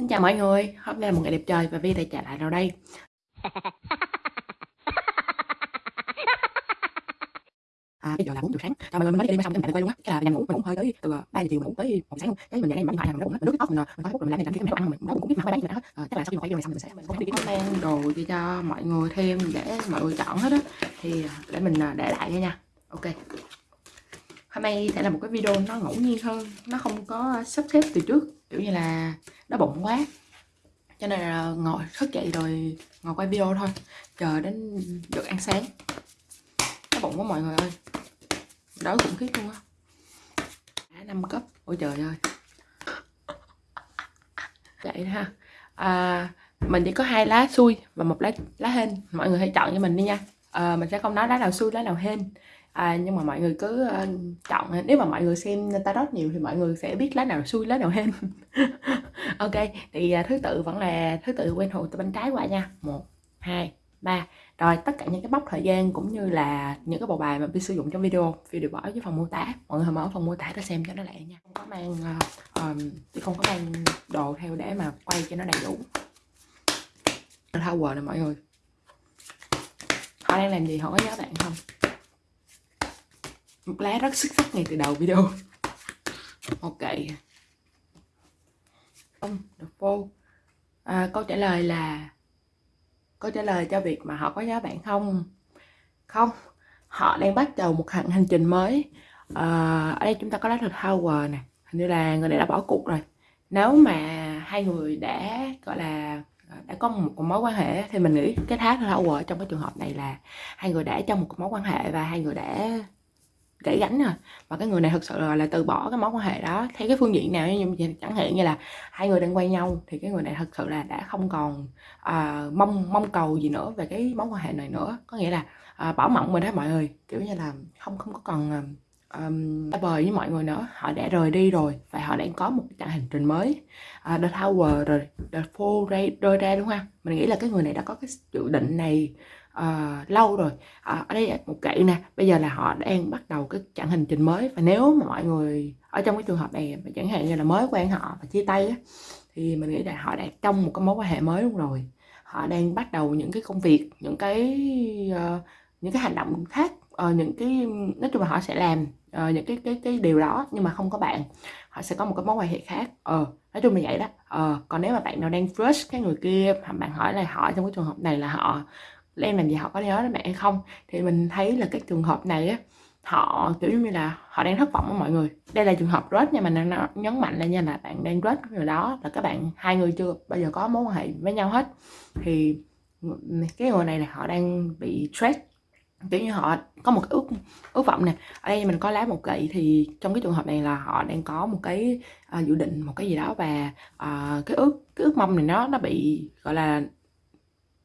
Xin chào mọi người, hôm nay là một ngày đẹp trời và Vi lại trở lại đâu đây. À, bây giờ là 4 giờ sáng, chào mọi người, mình mới đi đêm xong cái mình quay luôn á? Cái là mình ngủ, mình ngủ hơi tới từ 3 giờ chiều mình ngủ tới 1 sáng luôn. Cái mình dậy đây mình điện thoại, mình rút mình nước tóc, mình, mình có phút rồi mình làm cái mèo ăn mà mình cũng biết mà bán gì hết à, Chắc là sau khi mà quay video này xong mình sẽ mình sẽ đi mang đồ cho, cho mọi người thêm để mọi người chọn hết á. Thì để mình để lại nha. Ok. Hôm nay sẽ là một cái video nó ngẫu nhiên hơn nó không có sắp xếp từ trước kiểu như là nó bụng quá. Cho nên là ngồi thức dậy rồi ngồi quay video thôi chờ đến được ăn sáng. Nó bụng quá mọi người ơi. Đói khủng khiếp luôn á. Năm cấp ôi trời ơi. Vậy ha. À, mình chỉ có hai lá xui và một lá lá hên. Mọi người hãy chọn cho mình đi nha. À, mình sẽ không nói lá nào xui lá nào hên à, nhưng mà mọi người cứ uh, chọn ờ, nếu mà mọi người xem tarot nhiều thì mọi người sẽ biết lá nào xui lá nào hên ok thì uh, thứ tự vẫn là thứ tự quen thuộc từ bên trái qua nha. Một hai ba. Rồi tất cả những cái mốc thời gian cũng như là những cái bộ bài mà vi sử dụng trong video video đều bỏ dưới phần mô tả. Mọi người mở phần mô tả để xem cho nó lẹ nha. Không có mang uh, um, không có mang đồ theo để mà quay cho nó đầy đủ. Thao quờ nè mọi người. Họ đang làm gì? Họ có nhớ bạn không? Một lá rất xuất sắc ngay từ đầu video. Ok. Không được vô. À, câu trả lời là câu trả lời cho việc mà họ có nhớ bạn không? Không. Họ đang bắt đầu một hành hành trình mới. À, ở đây chúng ta có lá thực Tower nè. Hình như là người này đã bỏ cuộc rồi. Nếu mà hai người đã gọi là đã có một, một mối quan hệ thì mình nghĩ cái thác Tower trong cái trường hợp này là hai người đã trong một mối quan hệ và hai người đã gãy gánh rồi và cái người này thực sự là, là từ bỏ cái mối quan hệ đó theo cái phương diện nào như chẳng hạn như là hai người đang quen nhau thì cái người này thực sự là đã không còn uh, mong mong cầu gì nữa về cái mối quan hệ này nữa. Có nghĩa là uh, bỏ mộng mình đó mọi người. Kiểu như là không không có còn à, um, bời với mọi người nữa. Họ đã rời đi rồi và họ đang có một cái hành trình mới. Uh, The Tower rồi The Four rơi, rơi ra đúng không? Mình nghĩ là cái người này đã có cái dự định này uh, lâu rồi. Uh, ở đây một kệ nè bây giờ là họ đang bắt đầu cái chặng hành trình mới và nếu mà mọi người ở trong cái trường hợp này chẳng hạn như là mới quen họ và chia tay á, thì mình nghĩ là họ đang trong một cái mối quan hệ mới luôn rồi. Họ đang bắt đầu những cái công việc những cái uh, những cái hành động khác uh, những cái nói chung là họ sẽ làm uh, những cái cái cái điều đó nhưng mà không có bạn. Họ sẽ có một cái mối quan hệ khác. Ờ uh, nói chung là vậy đó. Ờ uh, còn nếu mà bạn nào đang crush cái người kia bạn hỏi là họ trong cái trường hợp này là họ em làm gì họ có nhớ đến mẹ hay không? Thì mình thấy là cái trường hợp này á họ kiểu như là họ đang thất vọng với mọi người. Đây là trường hợp rớt nha mình đang nhấn mạnh lên nha là bạn đang rớt người đó là các bạn hai người chưa bao giờ có mối quan hệ với nhau hết. Thì cái người này là họ đang bị stress kiểu như họ có một ước ước vọng nè. Ở đây mình có lá một gậy thì trong cái trường hợp này là họ đang có một cái uh, dự định một cái gì đó và uh, cái ước cái ước mong này nó nó bị gọi là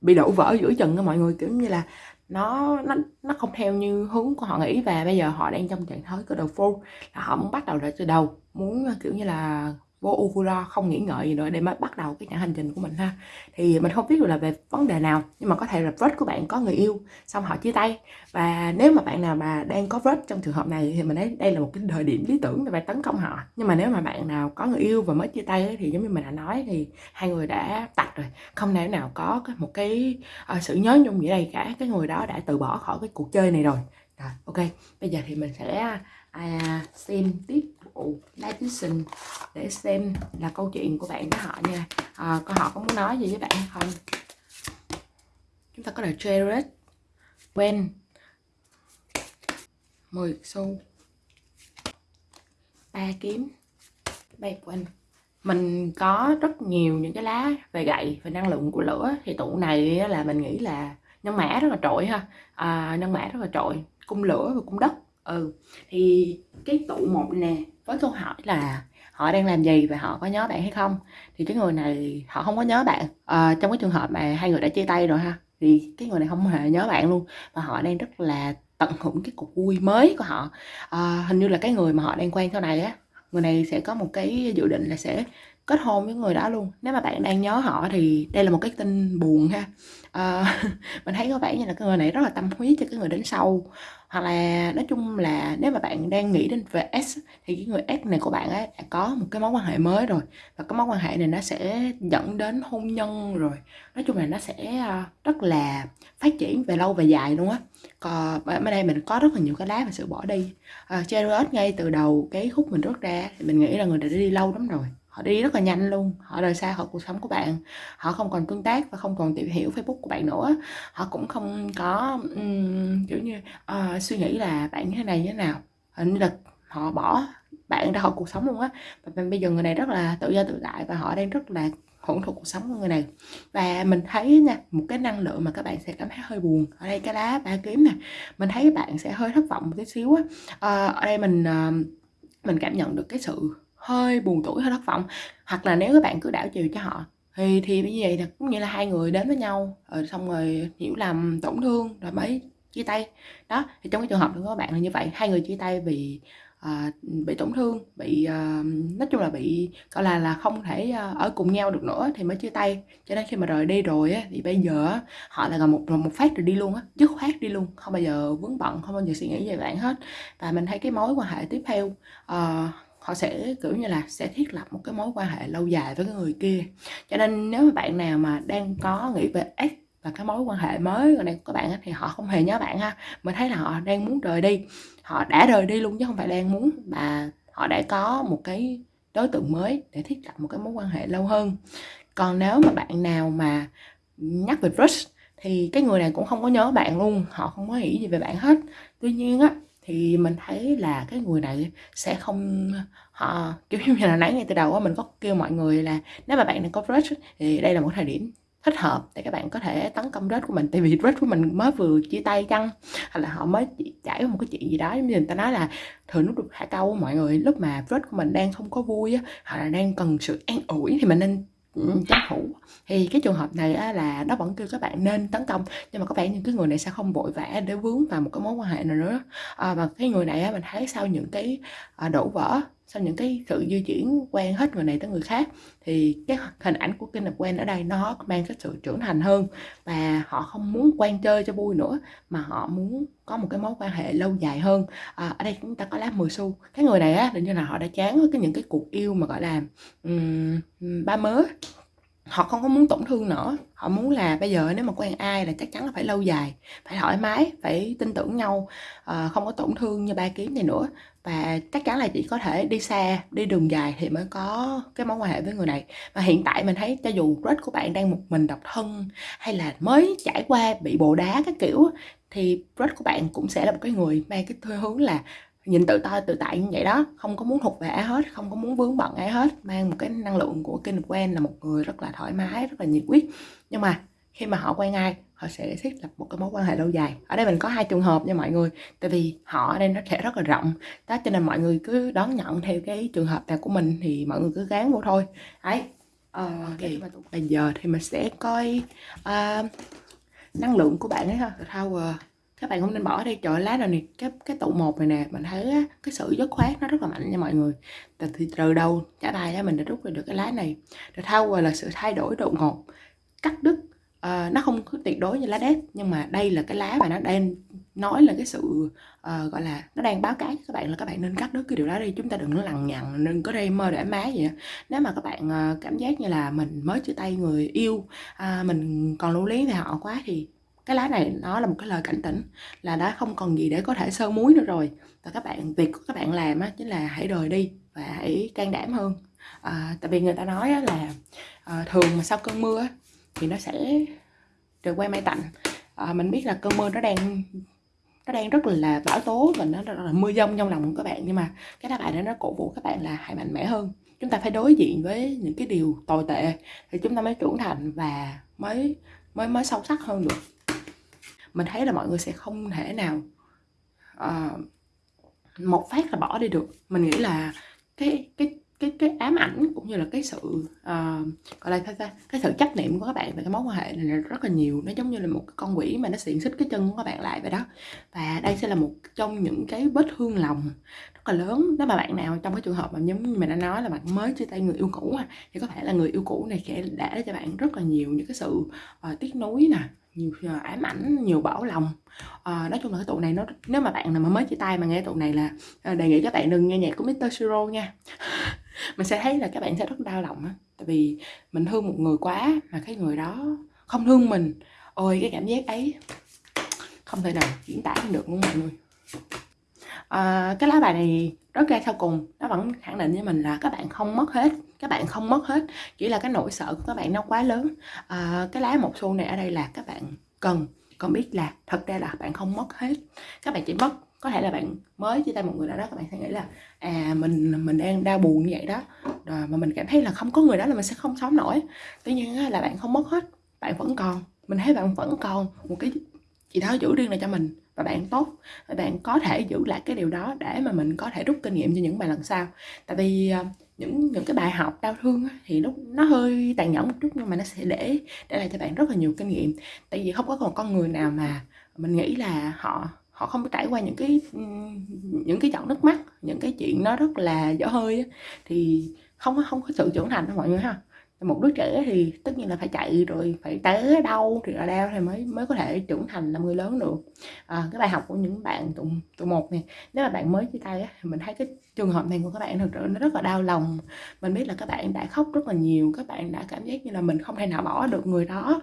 bị đổ vỡ giữa chừng á mọi người, kiểu như là nó nó nó không theo như hướng của họ nghĩ và bây giờ họ đang trong trạng thái cái đầu full là họ muốn bắt đầu lại từ đầu, muốn, kiểu như là vô u không nghĩ ngợi gì nữa để mới bắt đầu cái trạng hành trình của mình ha. Thì mình không biết được là về vấn đề nào nhưng mà có thể là vết của bạn có người yêu xong họ chia tay. Và nếu mà bạn nào mà đang có vết trong trường hợp này thì mình thấy đây là một cái thời điểm lý tưởng để bạn tấn công họ. Nhưng mà nếu mà bạn nào có người yêu và mới chia tay thì giống như mình đã nói thì hai người đã tạch rồi. Không thể nào có một cái uh, sự nhớ nhung gì đây cả. Cái người đó đã từ bỏ khỏi cái cuộc chơi này rồi. Rồi ok. Bây giờ thì mình sẽ à, à xem tiếp vụ sinh để xem là câu chuyện của bạn với họ nha. À, coi họ có muốn nói gì với bạn không? Chúng ta có là Jared Wen 10 xu. Ba kiếm. Bay quanh mình có rất nhiều những cái lá về gậy về năng lượng của lửa. Thì tụ này là mình nghĩ là nhân mã rất là trội ha. À, nhân mã rất là trội. Cung lửa và cung đất. Ừ. Thì cái tụ một nè với câu hỏi là họ đang làm gì và họ có nhớ bạn hay không? Thì cái người này họ không có nhớ bạn. À, trong cái trường hợp mà hai người đã chia tay rồi ha thì cái người này không hề nhớ bạn luôn. Và họ đang rất là tận hưởng cái cuộc vui mới của họ. À, hình như là cái người mà họ đang quen sau này á người này sẽ có một cái dự định là sẽ kết hôn với người đó luôn. Nếu mà bạn đang nhớ họ thì đây là một cái tin buồn ha. À, mình thấy có vẻ như là cái người này rất là tâm huyết cho cái người đến sau hoặc là nói chung là nếu mà bạn đang nghĩ đến về S thì cái người S này của bạn ấy đã có một cái mối quan hệ mới rồi. Và cái mối quan hệ này nó sẽ dẫn đến hôn nhân rồi. Nói chung là nó sẽ ờ, rất là phát triển về lâu về dài luôn á. Còn bên đây mình có rất là nhiều cái lá về sự bỏ đi. Ờ, à, Chariot ngay từ đầu cái khúc mình rút ra thì mình nghĩ là người đã đi lâu lắm rồi họ đi rất là nhanh luôn. Họ rời xa khỏi cuộc sống của bạn. Họ không còn tương tác và không còn tìm hiểu facebook của bạn nữa. Họ cũng không có um, kiểu như uh, suy nghĩ là bạn như thế này như thế nào. Ờ, Hình lực là họ bỏ bạn ra khỏi cuộc sống luôn á. Và bây giờ người này rất là tự do tự tại và họ đang rất là hưởng thụ cuộc sống của người này. Và mình thấy nha một cái năng lượng mà các bạn sẽ cảm thấy hơi buồn. Ở đây cái lá ba kiếm nè. Mình thấy bạn sẽ hơi thất vọng một tí xíu á. À, ở đây mình uh, mình cảm nhận được cái sự hơi buồn tuổi hơi thất vọng. Hoặc là nếu các bạn cứ đảo chiều cho họ thì thì như vậy là cũng như là hai người đến với nhau rồi xong rồi hiểu lầm tổn thương rồi mới chia tay. Đó thì trong cái trường hợp của các bạn là như vậy. Hai người chia tay vì à, bị tổn thương bị à, nói chung là bị gọi là là không thể à, ở cùng nhau được nữa thì mới chia tay. Cho nên khi mà rời đi rồi á, thì bây giờ á, họ là gần một một phát rồi đi luôn á dứt khoát đi luôn không bao giờ vướng bận không bao giờ suy nghĩ về bạn hết. Và mình thấy cái mối quan hệ tiếp theo à, họ sẽ, kiểu như là, sẽ thiết lập một cái mối quan hệ lâu dài với cái người kia. Cho nên nếu mà bạn nào mà đang có nghĩ về ex và cái mối quan hệ mới này của các bạn thì họ không hề nhớ bạn ha. Mình thấy là họ đang muốn rời đi. Họ đã rời đi luôn chứ không phải đang muốn mà họ đã có một cái đối tượng mới để thiết lập một cái mối quan hệ lâu hơn. Còn nếu mà bạn nào mà nhắc về crush thì cái người này cũng không có nhớ bạn luôn. Họ không có nghĩ gì về bạn hết. Tuy nhiên á thì mình thấy là cái người này sẽ không họ kiểu như là nãy ngay từ đầu á, mình có kêu mọi người là nếu mà bạn đang có crush thì đây là một thời điểm thích hợp để các bạn có thể tấn công crush của mình. Tại vì crush của mình mới vừa chia tay chăng hay là họ mới trải một cái chuyện gì đó, giống như người ta nói là thường lúc được hạ câu mọi người, lúc mà crush của mình đang không có vui á, hoặc là đang cần sự an ủi thì mình nên tranh thủ thì cái trường hợp này á, là nó vẫn kêu các bạn nên tấn công nhưng mà có vẻ như cái người này sẽ không vội vã để vướng vào một cái mối quan hệ nào nữa. À, và cái người này á, mình thấy sau những cái à, đổ vỡ sau những cái sự di chuyển quen hết người này tới người khác thì cái hình ảnh của kinh lập quen ở đây nó mang cái sự trưởng thành hơn và họ không muốn quen chơi cho vui nữa mà họ muốn có một cái mối quan hệ lâu dài hơn. À, ở đây chúng ta có lá 10 xu cái người này á định như là họ đã chán với cái những cái cuộc yêu mà gọi là um, ba mớ. Họ không có muốn tổn thương nữa. Họ muốn là bây giờ nếu mà quen ai là chắc chắn là phải lâu dài phải thoải mái phải tin tưởng nhau à, không có tổn thương như ba kiếm này nữa và chắc chắn là chỉ có thể đi xa đi đường dài thì mới có cái mối quan hệ với người này. Và hiện tại mình thấy cho dù crush của bạn đang một mình độc thân hay là mới trải qua bị bồ đá các kiểu thì crush của bạn cũng sẽ là một cái người mang cái thuê hướng là nhìn tự to tự tại như vậy đó. Không có muốn thuộc về ai hết, không có muốn vướng bận ai hết, mang một cái năng lượng của kinh quen là một người rất là thoải mái, rất là nhiệt huyết. Nhưng mà khi mà họ quen ai họ sẽ thiết lập một cái mối quan hệ lâu dài. Ở đây mình có hai trường hợp nha mọi người tại vì họ ở đây nó sẽ rất là rộng. Đó cho nên mọi người cứ đón nhận theo cái trường hợp nào của mình thì mọi người cứ gán vô thôi. Ấy à, okay. bây giờ thì mình sẽ coi uh, năng lượng của bạn ấy ha. Tower các bạn không nên bỏ đi trời lá nào nè cái cái tụ một này nè mình thấy á, cái sự dứt khoát nó rất là mạnh nha mọi người. Từ, từ đầu trả bài á mình đã rút ra được cái lá này. The Tower là sự thay đổi đột ngột cắt đứt uh, nó không tuyệt đối như lá đét nhưng mà đây là cái lá mà nó đang nói là cái sự uh, gọi là nó đang báo cáo các bạn là các bạn nên cắt đứt cái điều đó đi chúng ta đừng có lằng nhằng đừng có đây mơ để má vậy nếu mà các bạn uh, cảm giác như là mình mới chia tay người yêu uh, mình còn lưu luyến về họ quá thì cái lá này nó là một cái lời cảnh tỉnh là đã không còn gì để có thể sơ muối nữa rồi. Và các bạn việc của các bạn làm á chính là hãy rời đi và hãy can đảm hơn. À, tại vì người ta nói á, là à, thường mà sau cơn mưa á, thì nó sẽ được quay may tạnh. À, mình biết là cơn mưa nó đang nó đang rất là bão tố và nó rất là mưa dông trong lòng của các bạn nhưng mà cái đáp bài đó nó cổ vũ các bạn là hãy mạnh mẽ hơn. Chúng ta phải đối diện với những cái điều tồi tệ thì chúng ta mới trưởng thành và mới mới mới sâu sắc hơn được. Mình thấy là mọi người sẽ không thể nào uh, một phát là bỏ đi được. Mình nghĩ là cái cái cái cái ám ảnh cũng như là cái sự uh, gọi là sao ta cái sự chấp niệm của các bạn về cái mối quan hệ này là rất là nhiều. Nó giống như là một cái con quỷ mà nó xiển xích cái chân của các bạn lại vậy đó. Và đây sẽ là một trong những cái vết thương lòng rất là lớn. Nếu mà bạn nào trong cái trường hợp mà giống như mình đã nói là bạn mới chia tay người yêu cũ thì có thể là người yêu cũ này sẽ để cho bạn rất là nhiều những cái sự uh, tiếc nuối nè nhiều ờ, ám ảnh nhiều bảo lòng. À, nói chung là cái tụ này nó nếu mà bạn nào mà mới chia tay mà nghe tụ này là đề nghị các bạn đừng nghe nhạc của Mr. Siro nha. mình sẽ thấy là các bạn sẽ rất đau lòng á tại vì mình thương một người quá mà cái người đó không thương mình. Ôi cái cảm giác ấy không thể nào diễn tả được luôn mọi người. À, cái lá bài này rất ra sau cùng nó vẫn khẳng định với mình là các bạn không mất hết các bạn không mất hết. Chỉ là cái nỗi sợ của các bạn nó quá lớn. À, cái lá một xu này ở đây là các bạn cần còn biết là thật ra là bạn không mất hết. Các bạn chỉ mất có thể là bạn mới chia tay một người nào đó, các bạn sẽ nghĩ là à mình mình đang đau buồn như vậy đó. Rồi mà mình cảm thấy là không có người đó là mình sẽ không sống nổi. Tuy nhiên là bạn không mất hết, bạn vẫn còn. Mình thấy bạn vẫn còn một cái gì đó giữ riêng này cho mình và bạn tốt. Và bạn có thể giữ lại cái điều đó để mà mình có thể rút kinh nghiệm cho những bài lần sau. Tại vì ờ, những những cái bài học đau thương thì lúc nó hơi tàn nhẫn một chút nhưng mà nó sẽ để để lại cho bạn rất là nhiều kinh nghiệm. Tại vì không có còn con người nào mà mình nghĩ là họ họ không trải qua những cái những cái giọt nước mắt những cái chuyện nó rất là dở hơi thì không không có sự trưởng thành đó mọi người ha. Một đứa trẻ thì tất nhiên là phải chạy rồi phải té đau thì là đau thì mới mới có thể trưởng thành làm người lớn được. À, cái bài học của những bạn tụ tụ một này nếu mà bạn mới chia tay á, thì mình thấy cái trường hợp này của các bạn thực sự nó rất là đau lòng. Mình biết là các bạn đã khóc rất là nhiều các bạn đã cảm giác như là mình không thể nào bỏ được người đó.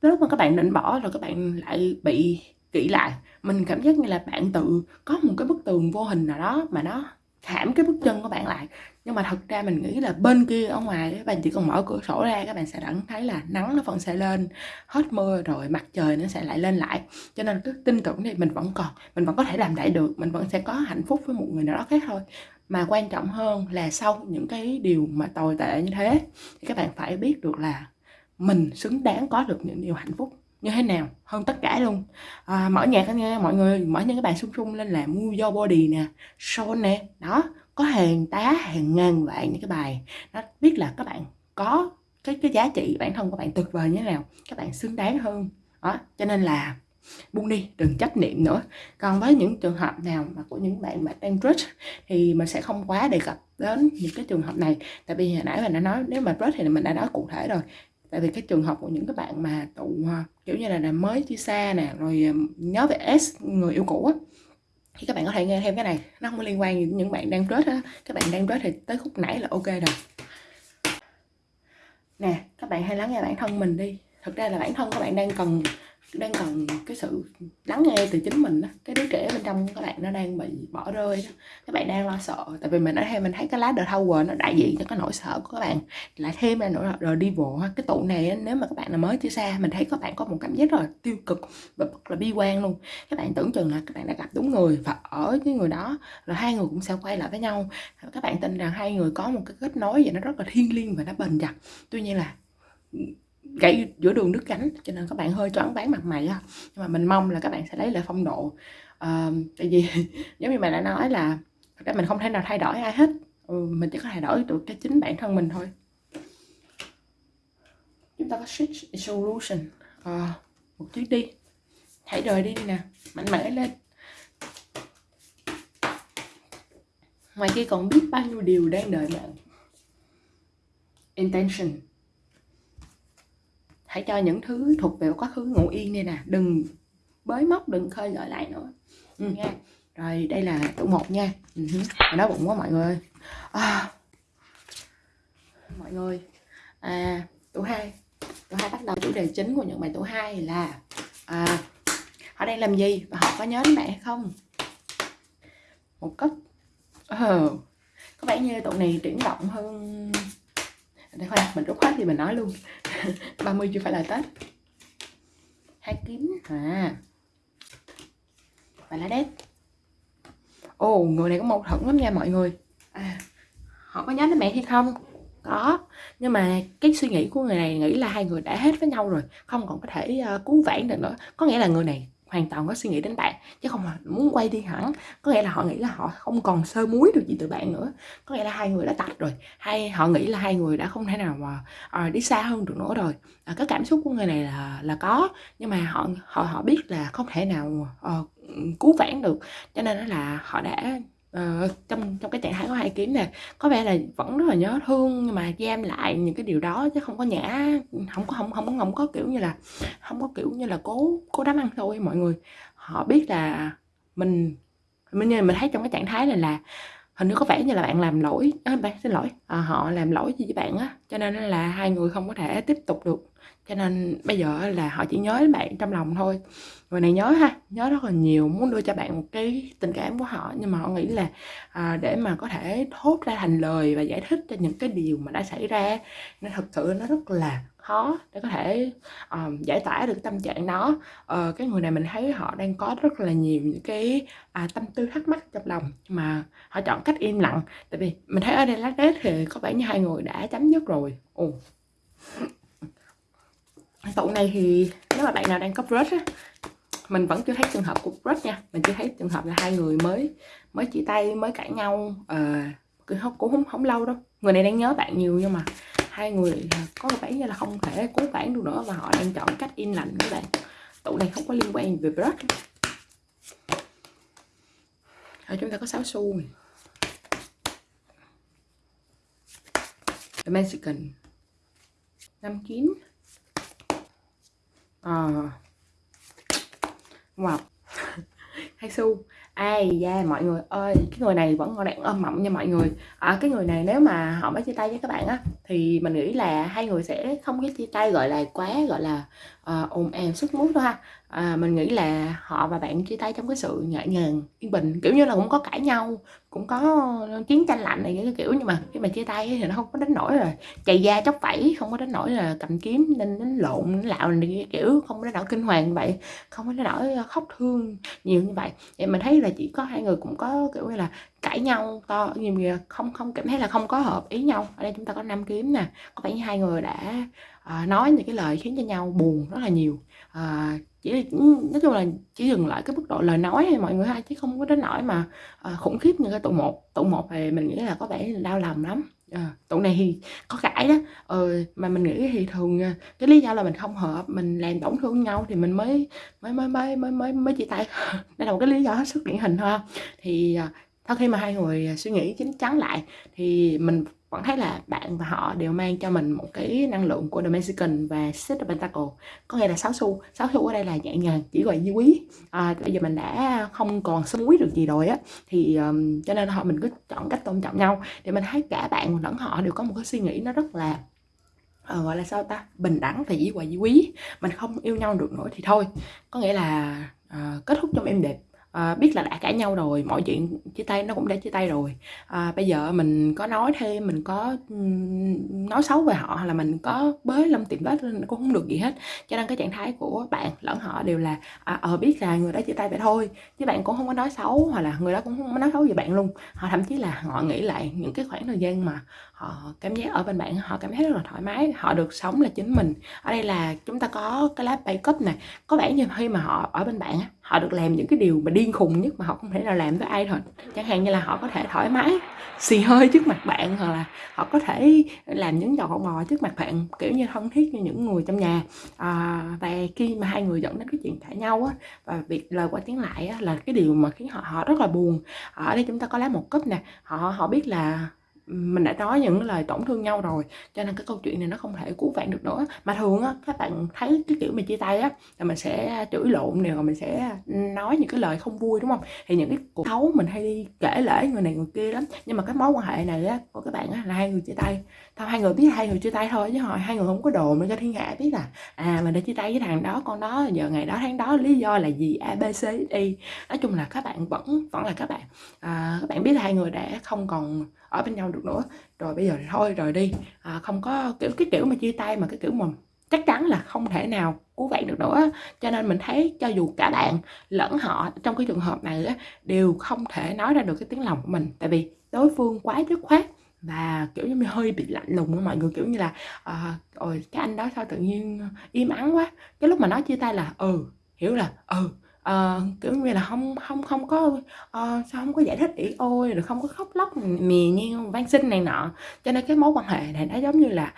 Lúc mà các bạn định bỏ rồi các bạn lại bị kỹ lại mình cảm giác như là bạn tự có một cái bức tường vô hình nào đó mà nó khảm cái bước chân của bạn lại. Nhưng mà thật ra mình nghĩ là bên kia ở ngoài các bạn chỉ cần mở cửa sổ ra, các bạn sẽ đẳng thấy là nắng nó vẫn sẽ lên, hết mưa rồi mặt trời nó sẽ lại lên lại. Cho nên cứ tin tưởng thì mình vẫn còn, mình vẫn có thể làm lại được, mình vẫn sẽ có hạnh phúc với một người nào đó khác thôi. Mà quan trọng hơn là sau những cái điều mà tồi tệ như thế, thì các bạn phải biết được là mình xứng đáng có được những điều hạnh phúc như thế nào? Hơn tất cả luôn. À, mở nhạc nghe mọi người mở những cái bài sung sung lên là mua do Body nè son nè. Đó có hàng tá hàng ngàn vạn những cái bài. Nó biết là các bạn có cái cái giá trị bản thân của bạn tuyệt vời như thế nào các bạn xứng đáng hơn. Đó cho nên là buông đi đừng chấp niệm nữa. Còn với những trường hợp nào mà của những bạn mà đang crush thì mình sẽ không quá đề cập đến những cái trường hợp này. Tại vì hồi nãy mình đã nói nếu mà brush thì mình đã nói cụ thể rồi tại vì cái trường hợp của những cái bạn mà tụ à, kiểu như là, là mới chia xa nè rồi à, nhớ về S người yêu cũ á thì các bạn có thể nghe thêm cái này. Nó không có liên quan gì đến những bạn đang rớt á. Các bạn đang rớt thì tới khúc nãy là ok rồi. Nè các bạn hãy lắng nghe bản thân mình đi. Thực ra là bản thân các bạn đang cần đang cần cái sự lắng nghe từ chính mình đó. cái đứa trẻ bên trong các bạn nó đang bị bỏ rơi đó. các bạn đang lo sợ. Tại vì mình ở đây mình thấy cái lá The Tower nó đại diện cho cái nỗi sợ của các bạn. Lại thêm là nỗi rồi đi bộ cái tụ này nếu mà các bạn là mới chia xa, mình thấy các bạn có một cảm giác rất là tiêu cực và rất là bi quan luôn. Các bạn tưởng chừng là các bạn đã gặp đúng người và ở cái người đó rồi hai người cũng sẽ quay lại với nhau. Các bạn tin rằng hai người có một cái kết nối và nó rất là thiêng liêng và nó bền chặt. Tuy nhiên là gãy giữa đường nước cánh cho nên các bạn hơi choáng váng mặt mày á nhưng mà mình mong là các bạn sẽ lấy lại phong độ. À, tại vì giống như mình đã nói là thật ra mình không thể nào thay đổi ai hết. Ừ, mình chỉ có thay đổi được cái chính bản thân mình thôi. Chúng ta có switch solution. À, một chuyến đi. Hãy rời đi, đi nè mạnh mẽ lên. Ngoài kia còn biết bao nhiêu điều đang đợi bạn. Intention hãy cho những thứ thuộc về quá khứ ngủ yên đây nè. Đừng bới móc đừng khơi gợi lại nữa. Ừ, nha. Rồi đây là tủ một nha. Ừ, đói bụng quá mọi người. À, mọi người. À, tủ hai. Tủ hai bắt đầu chủ đề chính của những bài tủ hai là à, họ đang làm gì và họ có nhớ đến bạn hay không? Một cách uh, có vẻ như tụ này chuyển động hơn để khoan mình rút hết thì mình nói luôn. 30 chưa phải là tết. Hai kiếm à. Và lá đét ồ người này có mâu thuẫn lắm nha mọi người. À, họ có nhớ đến mẹ hay không? Có. Nhưng mà cái suy nghĩ của người này nghĩ là hai người đã hết với nhau rồi. Không còn có thể uh, cứu vãn được nữa. Có nghĩa là người này hoàn toàn có suy nghĩ đến bạn chứ không là muốn quay đi hẳn. Có nghĩa là họ nghĩ là họ không còn sơ muối được gì từ bạn nữa. Có nghĩa là hai người đã tách rồi hay họ nghĩ là hai người đã không thể nào mà à, đi xa hơn được nữa rồi. À, cái cảm xúc của người này là là có nhưng mà họ họ họ biết là không thể nào à, cứu vãn được. Cho nên là họ đã uh, trong trong cái trạng thái có hai kiếm nè có vẻ là vẫn rất là nhớ thương nhưng mà giam lại những cái điều đó chứ không có nhã không có không không không có kiểu như là không có kiểu như là cố cố đám ăn thôi mọi người. Họ biết là mình mình như mình thấy trong cái trạng thái này là hình như có vẻ như là bạn làm lỗi. À, bạn xin lỗi. À, họ làm lỗi gì với bạn á? Cho nên là hai người không có thể tiếp tục được. Cho nên bây giờ là họ chỉ nhớ đến bạn trong lòng thôi. Người này nhớ ha nhớ rất là nhiều muốn đưa cho bạn một cái tình cảm của họ. Nhưng mà họ nghĩ là à, để mà có thể thốt ra thành lời và giải thích cho những cái điều mà đã xảy ra nên thật sự nó rất là khó để có thể um, giải tỏa được tâm trạng đó. Uh, cái người này mình thấy họ đang có rất là nhiều những cái à, tâm tư thắc mắc trong lòng mà họ chọn cách im lặng. Tại vì mình thấy ở đây lát đét thì có vẻ như hai người đã chấm dứt rồi. Ồ. Tụ này thì nếu mà bạn nào đang có crush á mình vẫn chưa thấy trường hợp của crush nha. Mình chưa thấy trường hợp là hai người mới mới chia tay mới cãi nhau ờ uh, cũng không không lâu đâu. Người này đang nhớ bạn nhiều nhưng mà hai người có vẻ như là không thể cứu vãn được nữa và họ đang chọn cách im lặng các bạn. Tụ này không có liên quan về crush ở chúng ta có sáu xu The Mexican năm kiếm. Ờ. À. wow hai xu. Ai da yeah, mọi người ơi cái người này vẫn còn đang ôm mộng nha mọi người. À, cái người này nếu mà họ mới chia tay với các bạn á thì mình nghĩ là hai người sẽ không có chia tay gọi là quá gọi là uh, ồn ào sức mút đâu ha. À, mình nghĩ là họ và bạn chia tay trong cái sự nhẹ nhàng yên bình kiểu như là cũng có cãi nhau cũng có chiến tranh lạnh này cái kiểu nhưng mà khi mà chia tay thì nó không có đánh nổi rồi chày da chóc vẫy không có đánh nổi là cầm kiếm nên đánh lộn đánh lạo này kiểu không có đánh nổi kinh hoàng như vậy không có đánh nổi khóc thương nhiều như vậy. Thì mình thấy là chỉ có hai người cũng có kiểu như là cãi nhau to nhiều không không cảm thấy là không có hợp ý nhau. Ở đây chúng ta có năm kiếm nè có vẻ như hai người đã uh, nói những cái lời khiến cho nhau buồn rất là nhiều. Uh, chỉ nói chung là chỉ dừng lại cái mức độ lời nói hay mọi người ha chứ không có đến nỗi mà uh, khủng khiếp như cái tụ một. Tụ một thì mình nghĩ là có vẻ đau lòng lắm. À, tụ này thì có cãi đó. Ừ, mà mình nghĩ thì thường cái lý do là mình không hợp mình làm tổn thương nhau thì mình mới mới mới mới mới mới, mới chia tay. Đây là một cái lý do hết sức điển hình thôi thì sau khi mà hai người à, suy nghĩ chín chắn lại thì mình vẫn thấy là bạn và họ đều mang cho mình một cái năng lượng của The Mexican và Six of Pentacle. Có nghĩa là sáu xu sáu xu ở đây là nhẹ nhàng chỉ gọi như quý. À, bây giờ mình đã không còn xung quý được gì rồi á. Thì um, cho nên họ mình cứ chọn cách tôn trọng nhau. Để mình thấy cả bạn lẫn họ đều có một cái suy nghĩ nó rất là uh, gọi là sao ta? Bình đẳng và dĩ hòa dĩ quý. Mình không yêu nhau được nữa thì thôi. Có nghĩa là uh, kết thúc trong em đẹp à, biết là đã cãi nhau rồi mọi chuyện chia tay nó cũng đã chia tay rồi. À, bây giờ mình có nói thêm mình có nói xấu về họ hay là mình có bới lâm tìm lên cũng không được gì hết. Cho nên cái trạng thái của bạn lẫn họ đều là à, à, biết là người đó chia tay vậy thôi chứ bạn cũng không có nói xấu hoặc là người đó cũng không có nói xấu về bạn luôn. Họ thậm chí là họ nghĩ lại những cái khoảng thời gian mà họ cảm giác ở bên bạn họ cảm thấy rất là thoải mái họ được sống là chính mình. Ở đây là chúng ta có cái lá bay cấp này có vẻ như khi mà họ ở bên bạn á họ được làm những cái điều mà điên khùng nhất mà họ không thể nào làm với ai thôi. chẳng hạn như là họ có thể thoải mái xì hơi trước mặt bạn hoặc là họ có thể làm những trò con bò trước mặt bạn kiểu như thân thiết như những người trong nhà. À, và khi mà hai người dẫn đến cái chuyện cãi nhau á và việc lời qua tiếng lại á, là cái điều mà khiến họ họ rất là buồn. Ở đây chúng ta có lá một cúp nè. Họ họ biết là mình đã nói những lời tổn thương nhau rồi cho nên cái câu chuyện này nó không thể cứu vãn được nữa. Mà thường á các bạn thấy cái kiểu mình chia tay á là mình sẽ chửi lộn nè rồi mình sẽ nói những cái lời không vui đúng không? Thì những cái cuộc xấu mình hay đi kể lễ người này người kia lắm. Nhưng mà cái mối quan hệ này á của các bạn á là hai người chia tay. Thôi hai người biết hai người chia tay thôi chứ hồi hai người không có đồn để cho thiên hạ biết là à mình đã chia tay với thằng đó con đó giờ ngày đó tháng đó lý do là gì abc đi nói chung là các bạn vẫn vẫn là các bạn. À, các bạn biết là hai người đã không còn ở bên nhau được nữa. Rồi bây giờ thì thôi rồi đi. À, không có kiểu cái kiểu mà chia tay mà cái kiểu mà chắc chắn là không thể nào cứu vãn được nữa. Cho nên mình thấy cho dù cả bạn lẫn họ trong cái trường hợp này á, đều không thể nói ra được cái tiếng lòng của mình. Tại vì đối phương quá dứt khoát và kiểu như hơi bị lạnh lùng với mọi người kiểu như là à, ôi cái anh đó sao tự nhiên im ắng quá. Cái lúc mà nói chia tay là ừ hiểu là ừ uh, kiểu như là không không không có uh, sao không có giải thích ỉ ôi rồi không có khóc lóc mì như van xin này nọ. Cho nên cái mối quan hệ này nó giống như là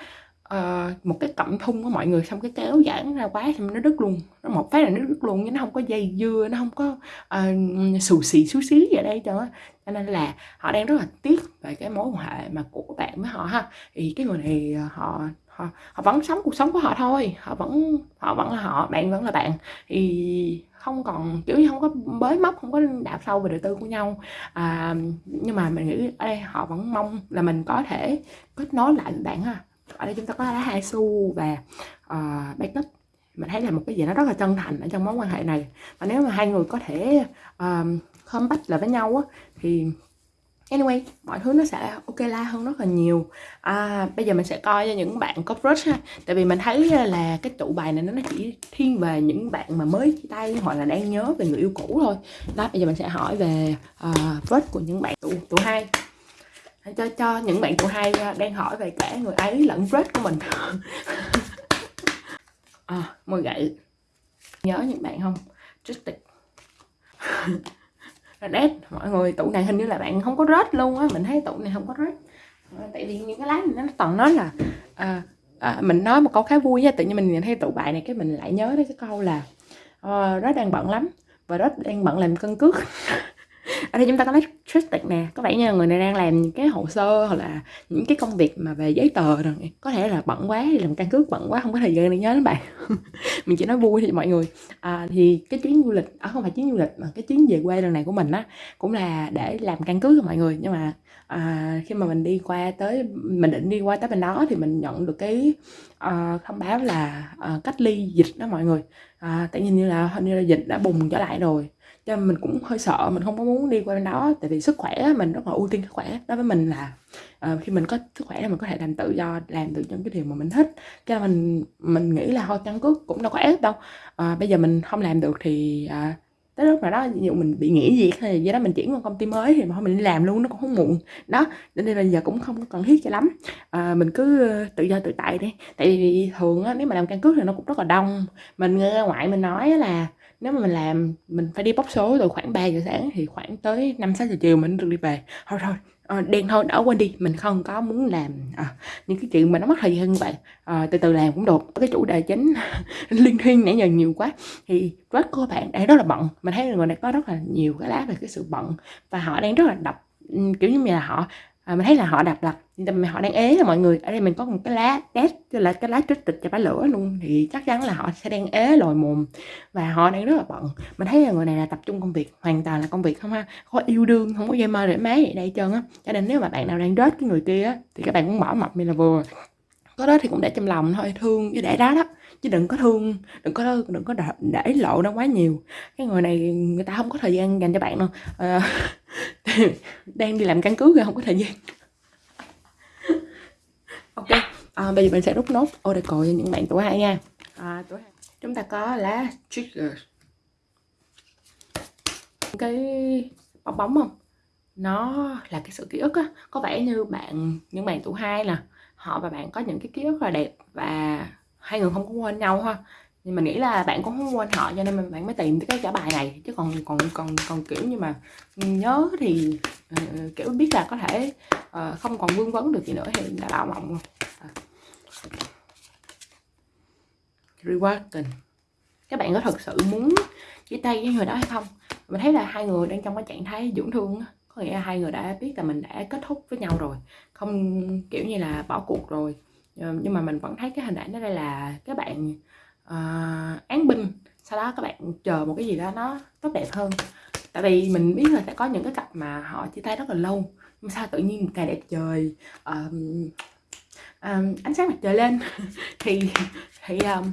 uh, một cái cọng thun của mọi người xong cái kéo giãn ra quá xong nó đứt luôn. Nó một phát là nó đứt luôn chứ nó không có dây dưa nó không có uh, xù xì xú xí gì ở đây cho cho nên là họ đang rất là tiếc về cái mối quan hệ mà của bạn với họ ha. Thì cái người này họ họ, họ vẫn sống cuộc sống của họ thôi. Họ vẫn họ vẫn là họ bạn vẫn là bạn. Thì không còn kiểu như không có bới móc không có đạp sâu về đời tư của nhau. À, nhưng mà mình nghĩ ở đây họ vẫn mong là mình có thể kết nối lại với bạn ha. Ở đây chúng ta có lá hai xu và ờ, uh, backup mình thấy là một cái gì nó rất là chân thành ở trong mối quan hệ này. Và nếu mà hai người có thể uh, không bắt lại với nhau á thì anyway mọi thứ nó sẽ ok la hơn rất là nhiều. À, bây giờ mình sẽ coi cho những bạn có crush ha. Tại vì mình thấy à, là cái tụ bài này nó chỉ thiên về những bạn mà mới chia tay hoặc là đang nhớ về người yêu cũ thôi. Đó bây giờ mình sẽ hỏi về uh, crush của những bạn tụ tụ hai. Cho cho những bạn tụ hai à, đang hỏi về cả người ấy lẫn crush của mình. À, môi gậy. Nhớ những bạn không? Trích tịch rết mọi người tủ này hình như là bạn không có rết luôn á. Mình thấy tủ này không có rết ờ, tại vì những cái lá này nó toàn nói là à, à, mình nói một câu khá vui nha tự nhiên mình nhìn thấy tủ bài này cái mình lại nhớ đến cái câu là ờ, uh, rết đang bận lắm và rớt đang bận làm cân cước. Ờ, ở đây chúng ta có lấy tristic nè. Có vẻ như người này đang làm những cái hồ sơ hoặc là những cái công việc mà về giấy tờ rồi có thể là bận quá làm căn cước bận quá không có thời gian để nhớ đến bạn. Mình chỉ nói vui thì mọi người. À, thì cái chuyến du lịch à, không phải chuyến du lịch mà cái chuyến về quê lần này của mình á cũng là để làm căn cước cho mọi người. Nhưng mà à, khi mà mình đi qua tới mình định đi qua tới bên đó thì mình nhận được cái à, thông báo là à, cách ly dịch đó mọi người. À, tại nhìn như là hình như là dịch đã bùng trở lại rồi cho nên mình cũng hơi sợ mình không có muốn đi qua bên đó tại vì sức khỏe mình rất là ưu tiên sức khỏe. Đối với mình là uh, khi mình có sức khỏe thì mình có thể làm tự do làm được những cái điều mà mình thích. Cho nên mình mình nghĩ là thôi căn cước cũng đâu có ép đâu. Uh, bây giờ mình không làm được thì uh, tới lúc nào đó ví dụ mình bị nghỉ việc hay gì đó mình chuyển qua công ty mới thì mà mình đi làm luôn nó cũng không muộn. Đó nên là giờ cũng không cần thiết cho lắm. À, mình cứ tự do tự tại đi. Tại vì thường á nếu mà làm căn cước thì nó cũng rất là đông. Mình nghe ngoại mình nói là nếu mà mình làm mình phải đi bóc số từ khoảng 3 giờ sáng thì khoảng tới 5 6 giờ chiều mình được đi về. Thôi thôi à, đen thôi đỡ quên đi mình không có muốn làm à, những cái chuyện mà nó mất thời gian như vậy à, từ từ làm cũng được. Cái chủ đề chính liên thiên nãy giờ nhiều quá. Thì rất của bạn đang rất là bận. Mình thấy người này có rất là nhiều cái lá về cái sự bận và họ đang rất là đập kiểu như là họ à, mình thấy là họ đập là nhưng mà họ đang ế là mọi người. Ở đây mình có một cái lá test tức là cái lá trích tịch cho bá lửa luôn. Thì chắc chắn là họ sẽ đang ế lồi mồm. Và họ đang rất là bận. Mình thấy là người này là tập trung công việc hoàn toàn là công việc không ha. Có yêu đương không có dây mơ để máy đây trơn á. Cho nên nếu mà bạn nào đang rớt cái người kia á thì các bạn cũng bỏ mập mình là vừa. Có đó thì cũng để trong lòng thôi thương với để đó đó. Chứ đừng có thương đừng có đừng có để lộ nó quá nhiều. Cái người này người ta không có thời gian dành cho bạn đâu. À, đang đi làm căn cứ rồi không có thời gian. Ok à, bây giờ mình sẽ rút nốt. Oracle cho những bạn tuổi hai nha. À, tuổi hai. Chúng ta có lá trigger. Cái bong bóng không? Nó là cái sự ký ức á. Có vẻ như bạn những bạn tuổi hai nè họ và bạn có những cái ký ức là đẹp và hai người không có quên nhau ha nhưng mình nghĩ là bạn cũng không quên họ cho nên bạn mới tìm cái trả bài này. Chứ còn còn còn còn kiểu như mà nhớ thì uh, kiểu biết là có thể uh, không còn vương vấn được gì nữa thì đã bảo mộng rồi. À. rewarding các bạn có thật sự muốn chia tay với người đó hay không? Mình thấy là hai người đang trong cái trạng thái dưỡng thương có nghĩa là hai người đã biết là mình đã kết thúc với nhau rồi. Không kiểu như là bỏ cuộc rồi. Nhưng mà mình vẫn thấy cái hình ảnh đó đây là các bạn uh, án binh. Sau đó các bạn chờ một cái gì đó nó tốt đẹp hơn. Tại vì mình biết là sẽ có những cái cặp mà họ chia tay rất là lâu. Nhưng sao tự nhiên một ngày đẹp trời um, um, ánh sáng mặt trời lên. Thì thì um,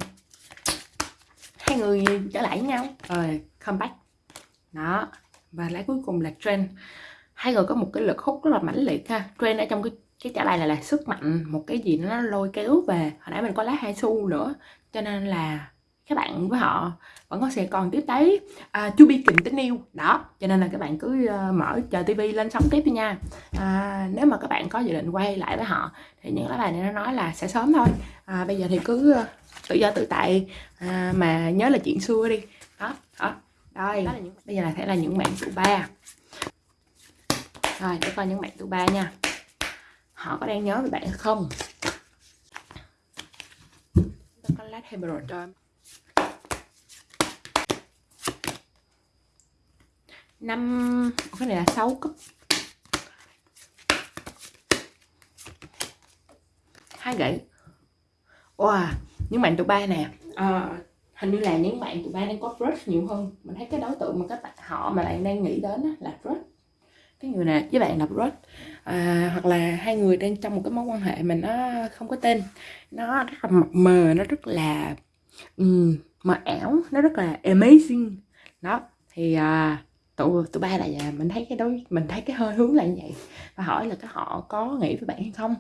hai người trở lại với nhau. Ờ, Rồi comeback đó. Và lá cuối cùng là trend hai người có một cái lực hút rất là mãnh liệt ha. Trend ở trong cái cái trả lại này là sức mạnh một cái gì nó lôi kéo về. Hồi nãy mình có lá hai xu nữa cho nên là các bạn với họ vẫn có sẽ còn tiếp tới uh, to be tình yêu đó cho nên là các bạn cứ uh, mở chờ tivi lên sống tiếp đi nha. À, nếu mà các bạn có dự định quay lại với họ thì những lá bài này nó nói là sẽ sớm thôi. À, bây giờ thì cứ uh, tự do tự tại. À, mà nhớ là chuyện xưa đi. Đó đó. Đây là những, bây giờ là sẽ là những bạn tụ ba. Rồi để coi những bạn tụ ba nha. Họ có đang nhớ về bạn không Emerald cho năm cái này là 6 cấp. Hai gậy. Wow những bạn tụi ba nè. À, hình như là những bạn tụi ba đang có crush nhiều hơn. Mình thấy cái đối tượng mà các bạn họ mà bạn đang nghĩ đến là crush. Cái người này với bạn là crush à, hoặc là hai người đang trong một cái mối quan hệ mà nó không có tên. Nó rất là mập mờ nó rất là um, mờ ảo nó rất là amazing. Đó thì à, tụi tụi ba là à. mình thấy cái đối mình thấy cái hơi hướng là như vậy. Và hỏi là cái họ có nghĩ với bạn hay không?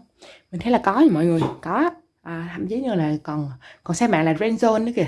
Mình thấy là có mọi người có. À, thậm chí như là còn còn xem bạn là friend zone nữa kìa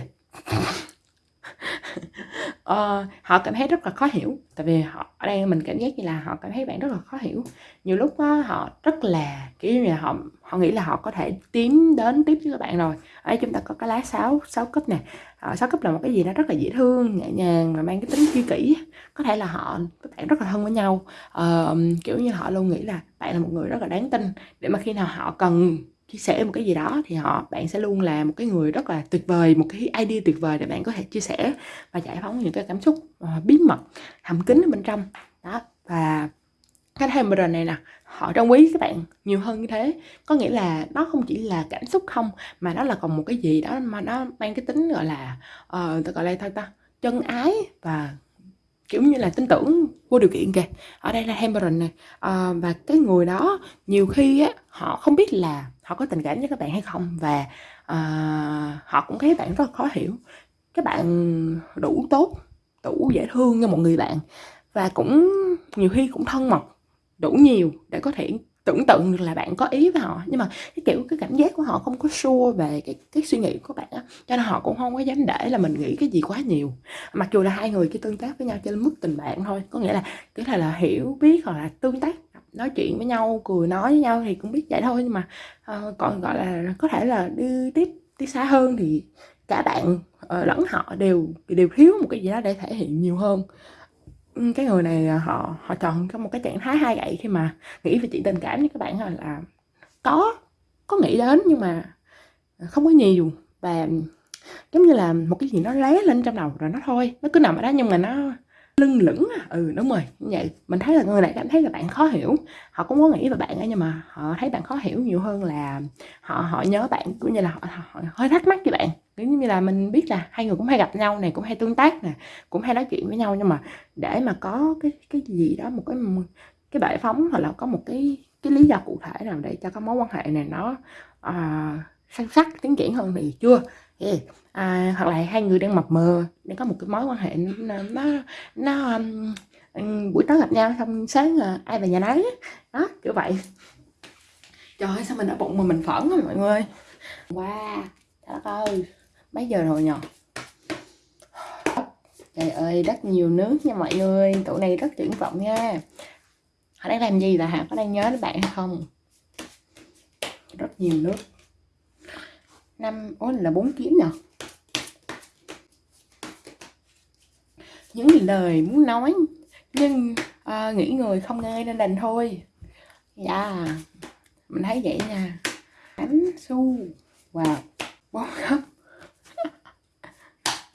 uh, họ cảm thấy rất là khó hiểu. Tại vì họ ở đây mình cảm giác như là họ cảm thấy bạn rất là khó hiểu. Nhiều lúc đó, họ rất là kiểu như là họ họ nghĩ là họ có thể tiến đến tiếp với các bạn rồi. Ở đây chúng ta có cái lá sáu sáu cấp nè. Ờ, sáu cấp là một cái gì đó rất là dễ thương nhẹ nhàng và mang cái tính chi kỷ. Có thể là họ các bạn rất là thân với nhau. Uh, kiểu như họ luôn nghĩ là bạn là một người rất là đáng tin để mà khi nào họ cần chia sẻ một cái gì đó thì họ bạn sẽ luôn là một cái người rất là tuyệt vời một cái idea tuyệt vời để bạn có thể chia sẻ và giải phóng những cái cảm xúc uh, bí mật thầm kín ở bên trong. Đó và cái Hamilton này nè họ trân quý các bạn nhiều hơn như thế. Có nghĩa là nó không chỉ là cảm xúc không mà nó là còn một cái gì đó mà nó mang cái tính gọi là ờ, uh, tôi gọi là thôi ta? Chân ái và kiểu như là tin tưởng vô điều kiện kìa. Ở đây là Hamilton này à, ờ, và cái người đó nhiều khi á họ không biết là họ có tình cảm với các bạn hay không và à, họ cũng thấy bạn rất là khó hiểu. Các bạn đủ tốt đủ dễ thương như một người bạn và cũng nhiều khi cũng thân mật đủ nhiều để có thể tưởng tượng được là bạn có ý với họ. Nhưng mà cái kiểu cái cảm giác của họ không có sure về cái cái suy nghĩ của bạn á cho nên họ cũng không có dám để là mình nghĩ cái gì quá nhiều. Mặc dù là hai người chỉ tương tác với nhau trên mức tình bạn thôi có nghĩa là có là là hiểu biết hoặc là tương tác nói chuyện với nhau cười nói với nhau thì cũng biết vậy thôi. Nhưng mà uh, còn gọi là có thể là đi tiếp đi xa hơn thì cả bạn uh, lẫn họ đều đều thiếu một cái gì đó để thể hiện nhiều hơn cái người này à, họ họ chọn có một cái trạng thái hai gậy khi mà nghĩ về chuyện tình cảm với các bạn là có có nghĩ đến nhưng mà không có nhiều và giống như là một cái gì nó lé lên trong đầu rồi nó thôi, nó cứ nằm ở đó nhưng mà nó lưng lửng ừ đúng rồi như vậy. Mình thấy là người này cảm thấy là bạn khó hiểu. Họ cũng có nghĩ về bạn ấy nhưng mà họ thấy bạn khó hiểu nhiều hơn là họ họ nhớ bạn cũng như là họ, họ hơi thắc mắc với bạn. Giống như là mình biết là hai người cũng hay gặp nhau này cũng hay tương tác nè cũng hay nói chuyện với nhau nhưng mà để mà có cái cái gì đó một cái cái bệ phóng hoặc là có một cái cái lý do cụ thể nào để cho cái mối quan hệ này nó ờ, uh, sâu sắc tiến triển hơn thì chưa. Yeah à, hoặc là hai người đang mập mờ đang có một cái mối quan hệ nó nó, nó um, um buổi tối gặp nhau xong sáng uh, ai về nhà nấy đó kiểu vậy. Trời ơi sao mình ở bụng mà mình phẫn rồi mọi người. Wow trời ơi mấy giờ rồi nhờ? Trời ơi rất nhiều nước nha mọi người tụi này rất triển vọng nha. Họ đang làm gì là hả? Có đang nhớ đến bạn hay không? Rất nhiều nước. Năm ôi là bốn kiếm nhở những lời muốn nói nhưng à, nghĩ người không nghe nên đành thôi. Dạ yeah. mình thấy vậy nha. Tám su, wow bốn khóc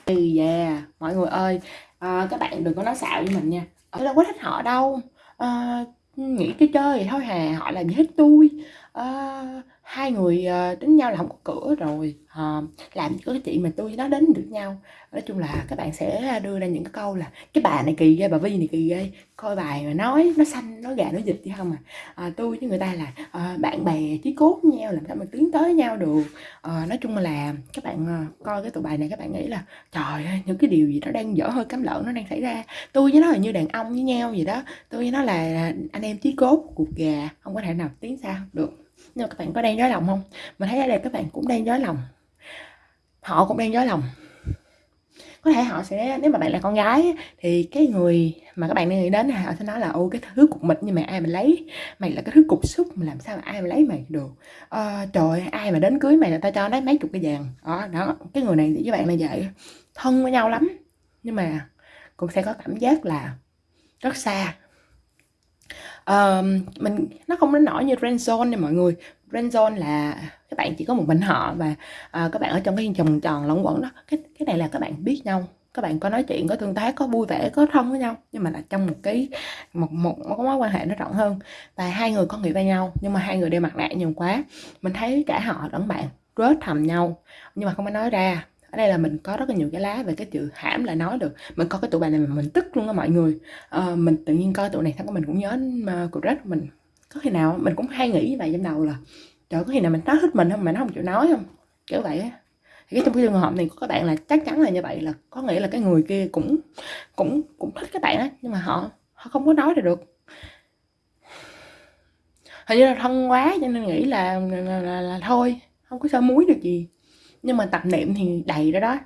thì yeah mọi người ơi à, các bạn đừng có nói xạo với mình nha. Tôi đâu có thích họ đâu. À, nghĩ cái chơi thôi hà họ làm gì hết tôi. À, hai người uh, đến nhau là không có cửa rồi uh, làm cho cái chị mà tôi nó đến được nhau. Nói chung là các bạn sẽ đưa ra những cái câu là cái bà này kỳ ghê bà vi này kỳ ghê coi bài mà nói nó xanh nó gà nó dịch chứ không à, à tôi với người ta là à, bạn bè chí cốt với nhau làm sao mà tiến tới nhau được. À, nói chung là các bạn coi cái tụ bài này các bạn nghĩ là trời ơi những cái điều gì nó đang dở hơi cắm lợn nó đang xảy ra. Tôi với nó là như đàn ông với nhau vậy đó. Tôi với nó là anh em chí cốt cuộc gà không có thể nào tiến xa được nhưng mà các bạn có đang dối lòng không? Mình thấy ở đây các bạn cũng đang dối lòng. Họ cũng đang dối lòng. Có thể họ sẽ nếu mà bạn là con gái thì cái người mà các bạn đang nghĩ đến họ sẽ nói là ô cái thứ cục mịch nhưng mà ai mà lấy? Mày là cái thứ cục xúc mà làm sao mà ai mà lấy mày được? À, trời ai mà đến cưới mày là tao cho lấy mấy chục cái vàng. Đó đó cái người này với bạn là vậy. Thân với nhau lắm. Nhưng mà cũng sẽ có cảm giác là rất xa uh, mình nó không đến nổi như friend zone nha mọi người. Friend zone là các bạn chỉ có một mình họ và uh, các bạn ở trong cái vòng tròn lẫn quẩn đó. Cái cái này là các bạn biết nhau. Các bạn có nói chuyện có tương tác có vui vẻ có thân với nhau. Nhưng mà là trong một cái một một, một mối quan hệ nó rộng hơn. Và hai người có nghĩ với nhau nhưng mà hai người đeo mặt nạ nhiều quá. Mình thấy cả họ lẫn bạn rớt thầm nhau. Nhưng mà không có nói ra ở đây là mình có rất là nhiều cái lá về cái chữ hãm là nói được. Mình có cái tủ bài này mà mình tức luôn á mọi người. À, mình tự nhiên coi tủ này xong mình cũng nhớ mà cuộc rất mình. Có khi nào mình cũng hay nghĩ như vậy trong đầu là trời có khi nào mình nói thích mình không mà nó không chịu nói không? Kiểu vậy á. Thì cái trong cái trường hợp này của các bạn là chắc chắn là như vậy là có nghĩa là cái người kia cũng cũng cũng thích các bạn á nhưng mà họ họ không có nói ra được. Hình như là thân quá cho nên nghĩ là là, là, là, là thôi không có sao muối được gì nhưng mà tập niệm thì đầy đó đó.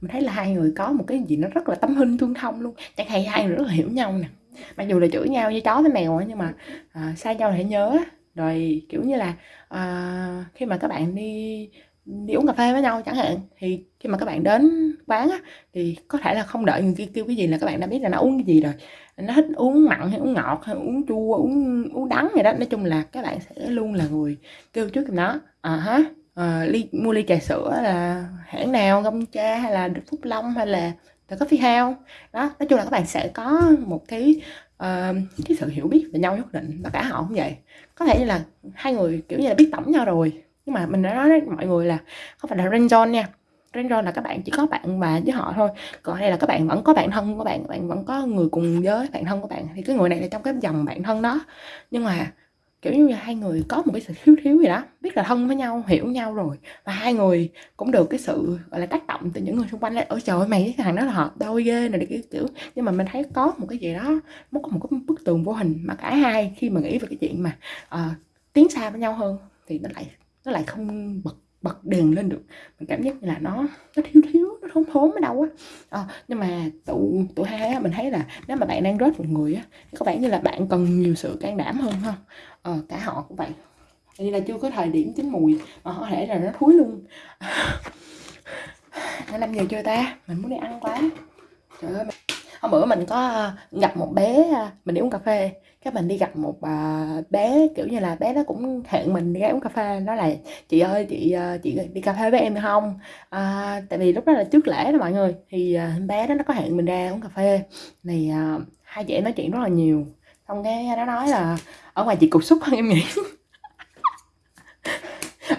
Mình thấy là hai người có một cái gì nó rất là tâm hinh thương thông luôn. Chẳng hay hai người rất là hiểu nhau nè. Mặc dù là chửi nhau với chó với mèo nhưng mà à, xa nhau thì nhớ rồi kiểu như là à, khi mà các bạn đi đi uống cà phê với nhau chẳng hạn thì khi mà các bạn đến quán á, thì có thể là không đợi người kia kêu cái gì là các bạn đã biết là nó uống cái gì rồi. Nó thích uống mặn hay uống ngọt hay uống chua uống uống đắng gì đó. Nói chung là các bạn sẽ luôn là người kêu trước nó. À ha uh, ly mua ly trà sữa là hãng nào gông cha hay là phúc long hay là the coffee house? Đó nói chung là các bạn sẽ có một cái uh, cái sự hiểu biết về nhau nhất định và cả họ cũng vậy. Có thể như là hai người kiểu như là biết tổng nhau rồi nhưng mà mình đã nói với mọi người là không phải là random nha. Random là các bạn chỉ có bạn và với họ thôi. Còn đây là các bạn vẫn có bạn thân của bạn bạn vẫn có người cùng giới bạn thân của bạn. Thì cái người này là trong cái dòng bạn thân đó. Nhưng mà kiểu như là hai người có một cái sự thiếu thiếu gì đó biết là thân với nhau hiểu nhau rồi và hai người cũng được cái sự gọi là tác động từ những người xung quanh là ở trời ơi mày với thằng đó là hợp đôi ghê này cái kiểu. Nhưng mà mình thấy có một cái gì đó nó có một cái bức tường vô hình mà cả hai khi mà nghĩ về cái chuyện mà uh, tiến xa với nhau hơn thì nó lại nó lại không bật bật đèn lên được. Mình cảm giác như là nó nó thiếu thiếu nó thốn thốn ở đâu á. À, nhưng mà tụ tụ hai á mình thấy là nếu mà bạn đang rớt một người á có vẻ như là bạn cần nhiều sự can đảm hơn ha à, cả họ cũng vậy. Như là chưa có thời điểm chín mùi mà có thể là nó thúi luôn. Nó năm giờ chưa ta? Mình muốn đi ăn quá. Trời ơi hôm bữa mình có ờ, gặp một bé ờ, mình đi uống cà phê. Cái mình đi gặp một bé kiểu như là bé nó cũng hẹn mình đi uống cà phê. Nó là chị ơi chị chị đi cà phê với em được không? À, tại vì lúc đó là trước lễ đó mọi người. Thì bé đó nó có hẹn mình ra uống cà phê. Này hai chị em nói chuyện rất là nhiều xong cái nó nói là ở ngoài chị cục xúc hơn em nghĩ.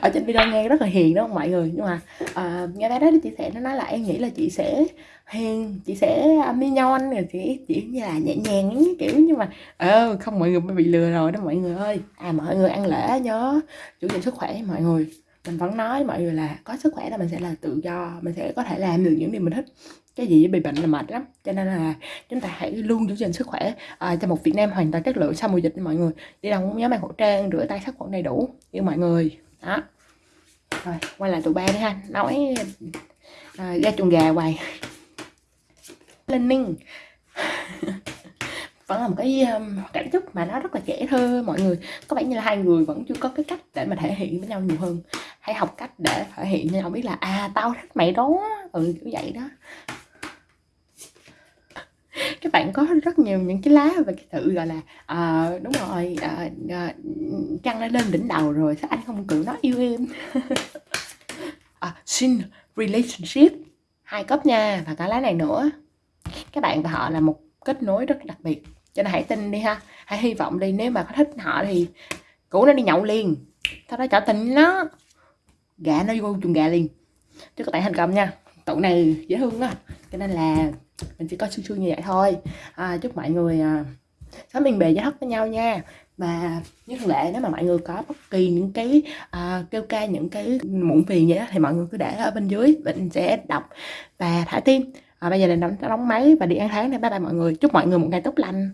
Ở trên video nghe rất là hiền đó mọi người? Nhưng mà uh, nghe bé đó chia sẻ nó nói là em nghĩ là chị sẽ hiền chị sẽ à, mi nhon rồi chị chỉ như là nhẹ nhàng ấy, kiểu nhưng mà ờ không mọi người bị lừa rồi đó mọi người ơi. À mọi người ăn lễ nhớ chủ định sức khỏe mọi người. Mình vẫn nói mọi người là có sức khỏe là mình sẽ là tự do mình sẽ có thể làm được những điều mình thích cái gì bị bệnh là mệt lắm. Cho nên là chúng ta hãy luôn giữ gìn sức khỏe. À, cho một Việt Nam hoàn toàn chất lượng sau mùa dịch mọi người. Đi đâu cũng nhớ mang khẩu trang rửa tay sát khuẩn đầy đủ. Yêu mọi người. Đó. Rồi quay lại tụi ba đi ha. Nói à, ra chuồng gà hoài. Lên ninh vẫn là một cái um, cảm xúc mà nó rất là trẻ thơ mọi người. Có vẻ như là hai người vẫn chưa có cái cách để mà thể hiện với nhau nhiều hơn. Hãy học cách để thể hiện cho nhau biết là à tao thích mày đó. Ừ kiểu vậy đó các bạn có rất nhiều những cái lá về cái sự gọi là à, đúng rồi à, à, trăng đã lên đỉnh đầu rồi sao anh không cự nó yêu em? À, xin relationship. Hai cấp nha và cả lá này nữa. Các bạn và họ là một kết nối rất đặc biệt cho nên hãy tin đi ha. Hãy hy vọng đi nếu mà có thích họ thì cũ nó đi nhậu liền. Sau đó trở tình nó gà nó vô chuồng gà liền. Chứ các bạn thành công nha. Tụ này dễ thương đó cho nên là mình chỉ có xương xương như vậy thôi. À, chúc mọi người à, sớm yên bề giá thất với nhau nha. Và như thường lệ nếu mà mọi người có bất kỳ những cái à, kêu ca những cái muộn phiền vậy đó, thì mọi người cứ để ở bên dưới mình sẽ đọc và thả tim. À, bây giờ là đóng, đóng máy và đi ăn tháng này bye bye mọi người. Chúc mọi người một ngày tốt lành.